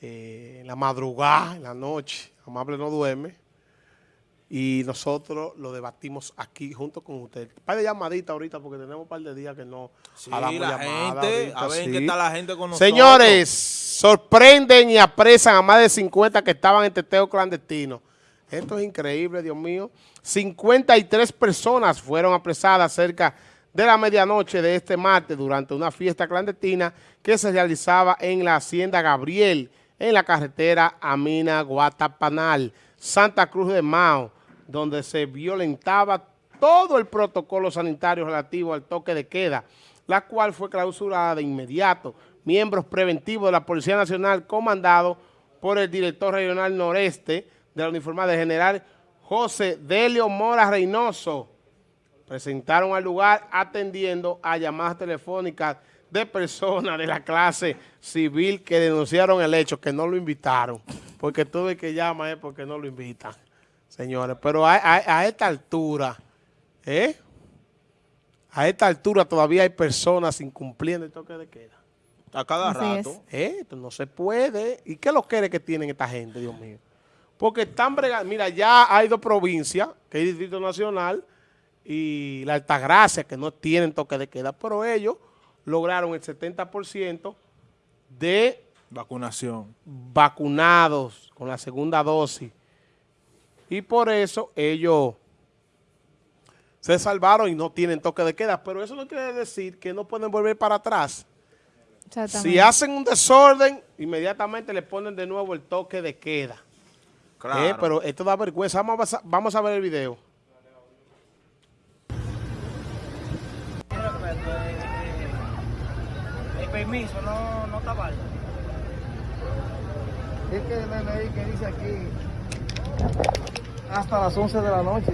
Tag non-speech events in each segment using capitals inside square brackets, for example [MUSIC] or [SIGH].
eh, en la madrugada, en la noche. Amable no duerme. Y nosotros lo debatimos aquí junto con usted. Un par de llamaditas ahorita porque tenemos un par de días que no Sí, la gente, ahorita, a ver sí. qué está la gente con nosotros. Señores, sorprenden y apresan a más de 50 que estaban en teteo clandestino. Esto es increíble, Dios mío. 53 personas fueron apresadas cerca de la medianoche de este martes durante una fiesta clandestina que se realizaba en la Hacienda Gabriel, en la carretera Amina Guatapanal, Santa Cruz de Mao, donde se violentaba todo el protocolo sanitario relativo al toque de queda, la cual fue clausurada de inmediato. Miembros preventivos de la Policía Nacional, comandado por el director regional noreste de la uniformada general José Delio Mora Reynoso, presentaron al lugar atendiendo a llamadas telefónicas de personas de la clase civil que denunciaron el hecho, que no lo invitaron, porque todo el que llama es porque no lo invitan, señores. Pero a, a- a esta altura, ¿eh? A esta altura todavía hay personas incumpliendo el toque de queda. A cada Así rato. es. ¿Eh? Esto no se puede. ¿Y qué lo quiere que tienen esta gente, Dios mío? Porque están bregando. Mira, ya hay dos provincias, que es Distrito Nacional y la Altagracia, que no tienen toque de queda, pero ellos lograron el 70% de Vacunación. vacunados con la segunda dosis. Y por eso ellos se salvaron y no tienen toque de queda. Pero eso no quiere decir que no pueden volver para atrás. Si hacen un desorden, inmediatamente le ponen de nuevo el toque de queda. Claro. Eh, pero esto da vergüenza. Vamos a, vamos a ver el video. El permiso no, no está válido. Es que MMI que dice aquí hasta las 11 de la noche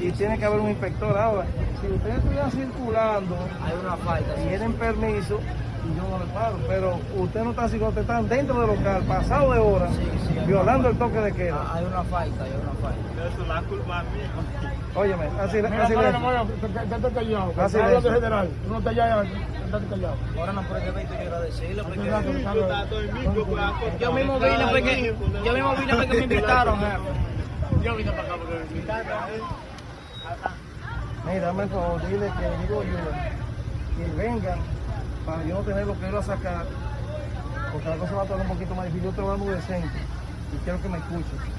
y tiene que haber un inspector ahora. Si ustedes estuvieran circulando Hay una falta. y tienen permiso, y yo no le paro, pero usted no está circulando, ustedes están dentro del local, pasado de hora, Sí, sí, hay violando el toque de queda. Ah, Hay una falta, hay una falta. Eso es la culpa mía. Óyeme, así, Mira, así Así está general. Tú no te. Ahora no porque Yo mismo vine porque yo mismo vine porque me invitaron. Yo vine para acá porque me invitaron. Mira, dame el favor, dile que digo yo, que vengan para yo no tener lo que ir a sacar, porque la cosa va a estar un poquito más difícil. Yo estoy hablando decente y quiero que me escuchen.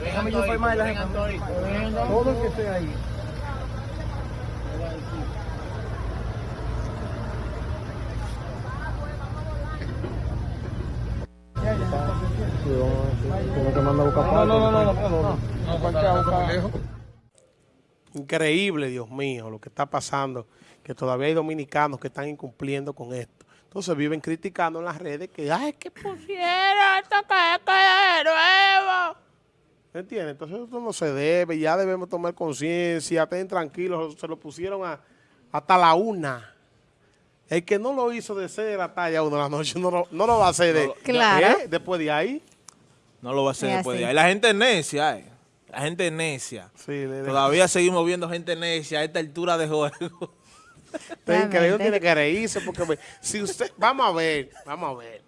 Déjame yo formar la gente. Todo el que esté ahí. No, no, no, no, no, no, no. Increíble, Dios mío, lo que está pasando. Que todavía hay dominicanos que están incumpliendo con esto. Entonces viven criticando en las redes que, ay, que pusieron esto que de nuevo. ¿Me entiendes? Entonces esto no se debe, ya debemos tomar conciencia, estén tranquilos, se lo pusieron a, hasta la una. El que no lo hizo de 6 de la tarde a 1 de la noche no lo, no lo va a hacer de, Claro. ¿eh? después de ahí. No lo va a hacer Es después así. de ahí. La gente es necia, eh. La gente es necia. Sí, le- le- Todavía seguimos viendo gente necia a esta altura de juego. Usted increíble, tiene que reírse porque ve, si usted, vamos a ver, vamos a ver.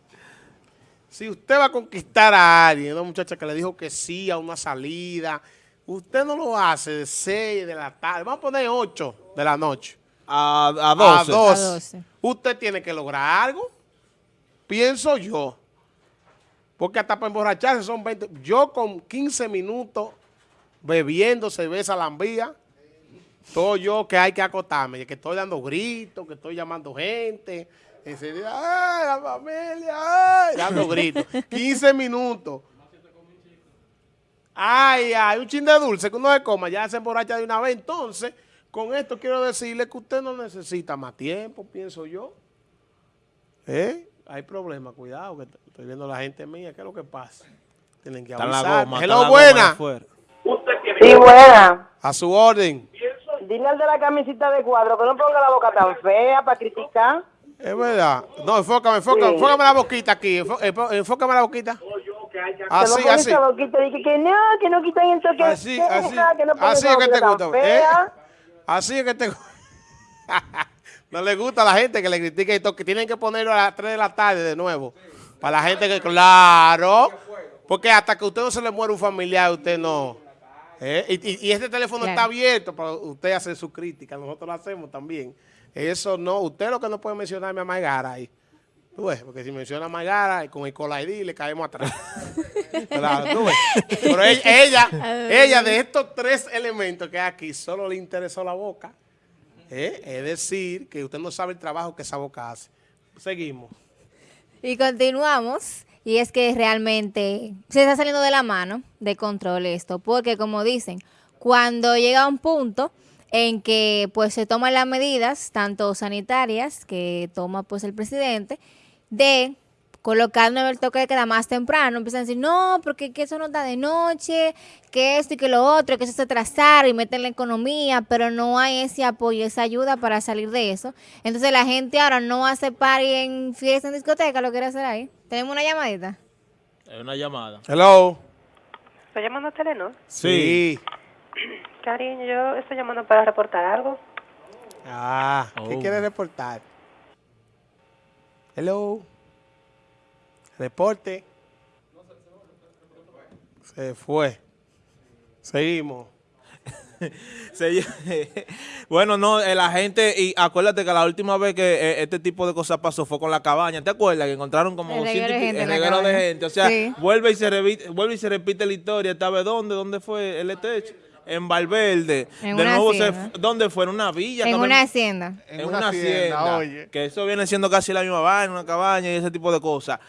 Si usted va a conquistar a alguien, una muchacha que le dijo que sí a una salida, usted no lo hace de 6 de la tarde, vamos a poner 8 de la noche. A, a A 12. 12. A 12. Usted tiene que lograr algo, pienso yo. Porque hasta para emborracharse son 20. Yo con 15 minutos bebiendo cerveza lambía, todo yo que hay que acotarme, que estoy dando gritos, que estoy llamando gente, ¡ay, la familia! ¡ay! Dando [LAUGHS] gritos. 15 minutos. Ay, ay, un chin de dulce que uno se coma, ya se emborracha de una vez. Entonces, con esto quiero decirle que usted no necesita más tiempo, pienso yo. ¿Eh? Hay problemas, cuidado, que estoy viendo a la gente mía, ¿qué es lo que pasa? Tienen que Está en la avisar. goma. está Hello, en la goma buena. Sí, buena. A su orden. Dile al de la camisita de cuadro que no ponga la boca tan fea para criticar. Es verdad. No, enfócame, enfócame, Sí. enfócame la boquita aquí. enfó- Enfócame la boquita. Así, así. boquita y que, que no, que no quitan el toque Así, de así. queda, que no pongan Así es que te gusta. ¿eh? fea. Así es que te [LAUGHS] No le gusta a la gente que le critique y todo, que tienen que ponerlo a las 3 de la tarde de nuevo. Para la gente que, claro, porque hasta que a usted no se le muere un familiar, usted no. ¿Eh? Y, este teléfono Claro. está abierto para usted hacer su crítica, nosotros lo hacemos también. Eso no, usted lo que no puede mencionarme a Maigara ahí. Tú ves, porque si menciona a Maigara, con el Cola ID le caemos atrás. [LAUGHS] Claro, tú ves. Pero ella, ella, [LAUGHS] ella, de estos tres elementos que hay aquí, solo le interesó la boca. ¿eh? Es decir, que usted no sabe el trabajo que esa boca hace. Seguimos. Y continuamos. Y es que realmente se está saliendo de la mano de control esto. Porque como dicen, cuando llega un punto en que pues se toman las medidas, tanto sanitarias que toma pues el presidente, de colocar el toque de queda más temprano, empiezan a decir, no, porque que eso no está de noche, que esto y que lo otro, que eso se atrasar y meter la economía, pero no hay ese apoyo, esa ayuda para salir de eso. Entonces la gente ahora no hace party en fiesta, en discoteca, lo quiere hacer ahí. Tenemos una llamadita. Es una llamada. Hello. ¿Estoy llamando a Telenor? Sí. Cariño, yo estoy llamando para reportar algo. Ah, ¿qué Oh. quiere reportar? Hello. Reporte. Se fue. Seguimos. [LAUGHS] Se- [LAUGHS] bueno, no, eh, la gente, y acuérdate que la última vez que eh, este tipo de cosas pasó fue con la cabaña, ¿te acuerdas? Que encontraron como El 200 reguero de gente el reguero de gente, o sea, Sí. vuelve y se repite, vuelve y se repite la historia, ¿esta vez dónde? ¿Dónde fue el techo? En Valverde. En de una nuevo se ¿dónde fue? En una villa. En una hacienda. en una, hacienda, oye. que eso viene siendo casi la misma vaina, una cabaña y ese tipo de cosas.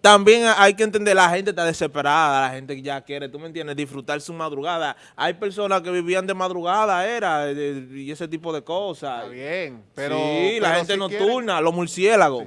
También hay que entender, la gente está desesperada, la gente ya quiere, tú me entiendes, disfrutar su madrugada. Hay personas que vivían de madrugada, era, de- y ese tipo de cosas. Está bien, pero... sí, la pero gente si nocturna, los murciélagos.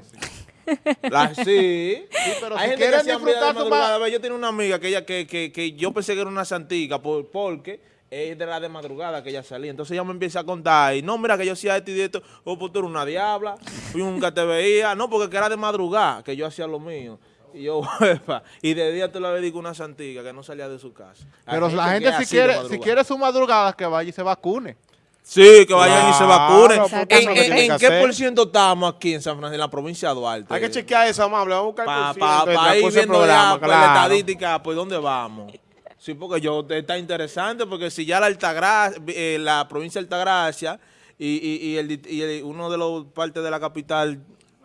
La- [LAUGHS] sí. pero Hay si gente que quieren de disfrutar su madrugada. ma- Ve, Yo tenía una amiga que ella que, que, que yo pensé que era una santica por, porque es de la de madrugada que ella salía. Entonces ella me empieza a contar y no, mira que yo hacía esto y esto. Oh, pues tú eres una diabla. Yo nunca te veía. No, porque que era de madrugada que yo hacía lo mío. Y yo, [LAUGHS] "Uepa". y de día te la dedico una santica que no salía de su casa. Hay Pero la gente si quiere, si quiere su madrugada, que vaya y se vacune. Sí, que vayan y se vacunen. ¿En, que qué hacer. por ciento estamos aquí en San Francisco, en la provincia de Duarte? Hay que chequear eso, amable. Vamos a buscar el Para por ciento pa, del pa ir viendo programa, ya, pues, la estadística, pues dónde vamos. Sí, porque yo está interesante, porque si ya la Altagracia, eh, la provincia de Altagracia y, y, y, el, y el- uno de los partes de la capital,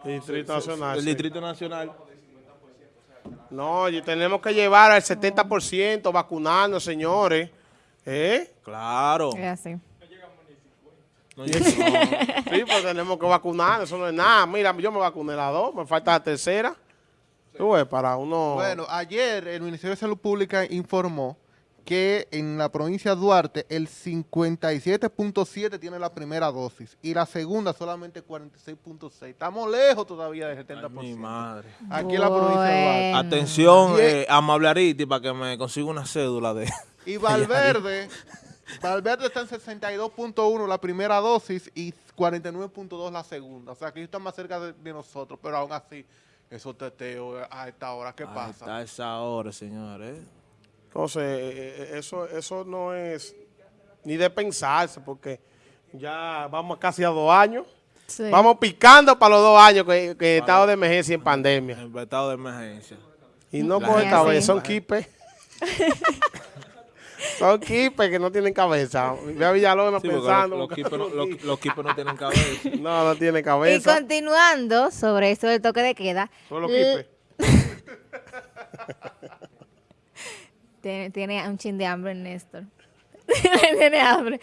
Distrito Nacional. el sí. Distrito Nacional, No, y tenemos que llevar al 70% vacunarnos, señores. ¿Eh? claro. Es así. No, [LAUGHS] Sí, pues tenemos que vacunar, eso no es nada. Mira, yo me vacuné las dos, me falta la tercera. Tú ves, para uno... Bueno, ayer el Ministerio de Salud Pública informó que en la provincia de Duarte el 57.7 tiene la primera dosis y la segunda solamente 46.6. Estamos lejos todavía del 70%. mi madre. Aquí en la provincia de Duarte. Atención, eh, amable Ariti, para que me consiga una cédula de... Y Valverde, Valverde está en 62.1 la primera dosis y 49.2 la segunda. O sea, que ellos están más cerca de, de nosotros, pero aún así, esos teteos a esta hora, ¿qué Ahí pasa? está esa hora, señores. Entonces, eh, eh, eso, eso no es ni de pensarse, porque ya vamos casi a dos años. Sí. Vamos picando para los dos años que, que estado de emergencia y en pandemia. En estado de emergencia. Y no La coge cabeza, son quipes. son quipes que no tienen cabeza. Ve a Villalona Sí, pensando. los, los quipes no, los los, los quipes no tienen cabeza. [LAUGHS] No, no tiene Y cabeza. continuando sobre esto del toque de queda. Son los quipes. [LAUGHS] Tiene, tiene un chin de hambre, Néstor. [LAUGHS] tiene hambre.